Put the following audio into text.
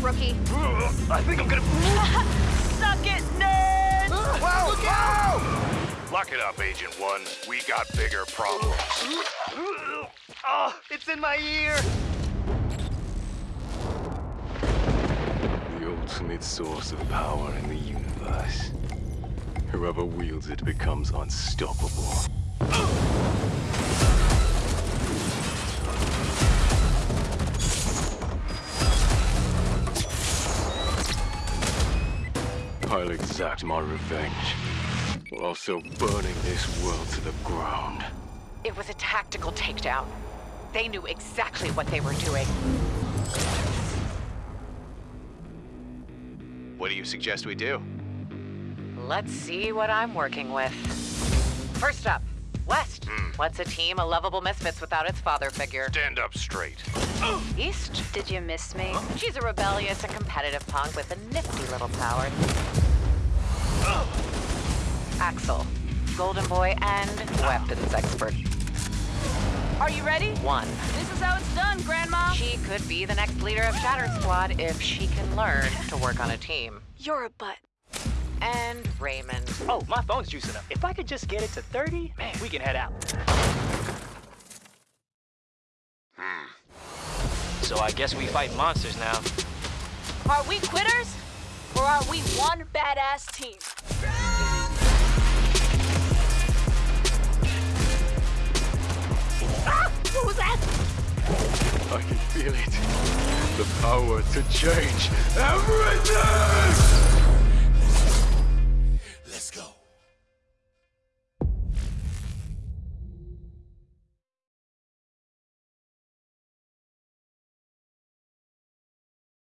rookie. I think I'm gonna. Suck it, nerd! Wow! Look wow! Lock it up, Agent One. We got bigger problems. Oh, it's in my ear. The ultimate source of power in the universe. Whoever wields it becomes unstoppable. I'll exact my revenge, while also burning this world to the ground. It was a tactical takedown. They knew exactly what they were doing. What do you suggest we do? Let's see what I'm working with. First up, West. Hmm. What's a team of lovable misfits without its father figure? Stand up straight. East. Did you miss me? She's a rebellious and competitive punk with a nifty little power. Axel. Golden boy and weapons expert. Are you ready? One. This is how it's done, Grandma. She could be the next leader of Shatter Squad if she can learn to work on a team. You're a butt. And Raymond. Oh, my phone's juicing up. If I could just get it to 30, man, we can head out. So I guess we fight monsters now. Are we quitters? Or are we one badass team? Ah! What was that? I can feel it. The power to change everything!